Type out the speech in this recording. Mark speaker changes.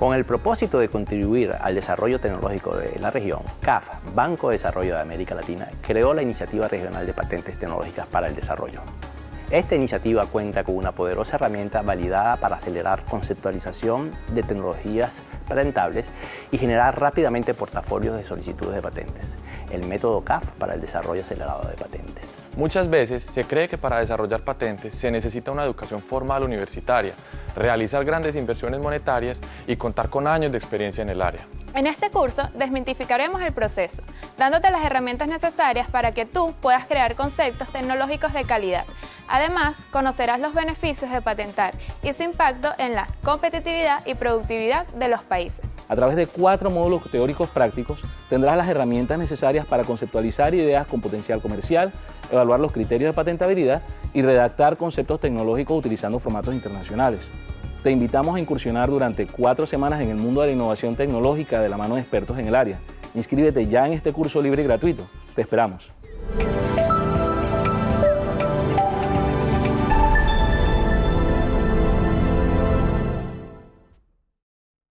Speaker 1: Con el propósito de contribuir al desarrollo tecnológico de la región, CAF, Banco de Desarrollo de América Latina, creó la Iniciativa Regional de Patentes Tecnológicas para el Desarrollo. Esta iniciativa cuenta con una poderosa herramienta validada para acelerar conceptualización de tecnologías patentables y generar rápidamente portafolios de solicitudes de patentes. El método CAF para el desarrollo acelerado de patentes.
Speaker 2: Muchas veces se cree que para desarrollar patentes se necesita una educación formal universitaria, realizar grandes inversiones monetarias y contar con años de experiencia en el área.
Speaker 3: En este curso desmitificaremos el proceso, dándote las herramientas necesarias para que tú puedas crear conceptos tecnológicos de calidad. Además, conocerás los beneficios de patentar y su impacto en la competitividad y productividad de los países.
Speaker 4: A través de cuatro módulos teóricos prácticos tendrás las herramientas necesarias para conceptualizar ideas con potencial comercial, evaluar los criterios de patentabilidad y redactar conceptos tecnológicos utilizando formatos internacionales. Te invitamos a incursionar durante cuatro semanas en el mundo de la innovación tecnológica de la mano de expertos en el área. Inscríbete ya en este curso libre y gratuito. Te esperamos.